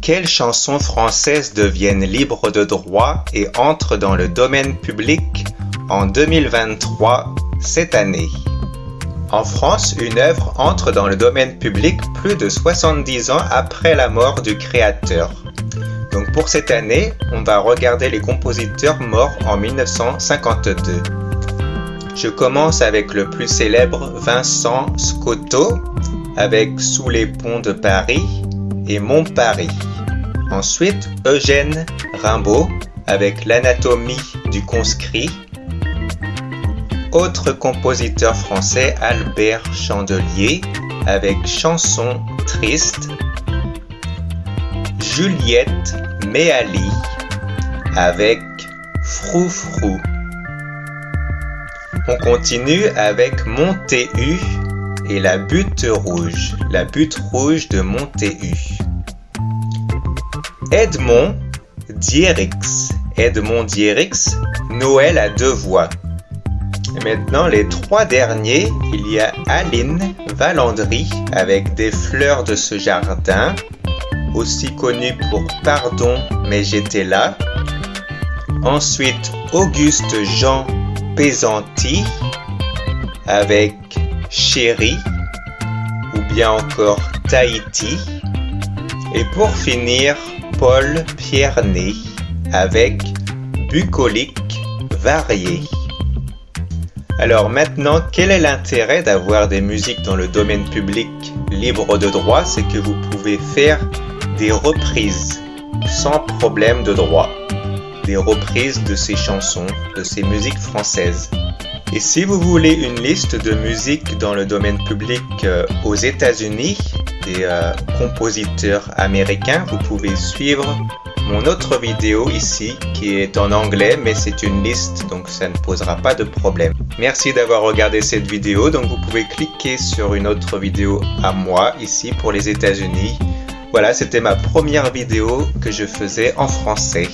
Quelles chansons françaises deviennent libres de droit et entrent dans le domaine public en 2023, cette année? En France, une œuvre entre dans le domaine public plus de 70 ans après la mort du créateur. Donc pour cette année, on va regarder les compositeurs morts en 1952. Je commence avec le plus célèbre Vincent Scotto avec Sous les ponts de Paris et Mon Paris. Ensuite, Eugène Rimbaud avec L'anatomie du conscrit. Autre compositeur français, Albert Chandelier avec Chanson triste. Juliette Méali avec Froufrou. On continue avec Montéhu la butte rouge, la butte rouge de Montéhu. Edmond Dierix, Edmond Dierix, Noël à deux voix. Maintenant, les trois derniers, il y a Aline Valandry avec des fleurs de ce jardin, aussi connu pour Pardon, mais j'étais là. Ensuite, Auguste Jean Pesanti avec Chéri ou bien encore Tahiti. Et pour finir, Paul Pierné avec Bucolique varié. Alors maintenant, quel est l'intérêt d'avoir des musiques dans le domaine public libre de droit? C'est que vous pouvez faire des reprises sans problème de droit. Des reprises de ces chansons, de ces musiques françaises. Et si vous voulez une liste de musiques dans le domaine public euh, aux États-Unis, des euh, compositeurs américains, vous pouvez suivre mon autre vidéo ici qui est en anglais mais c'est une liste donc ça ne posera pas de problème. Merci d'avoir regardé cette vidéo donc vous pouvez cliquer sur une autre vidéo à moi ici pour les États-Unis. Voilà c'était ma première vidéo que je faisais en français.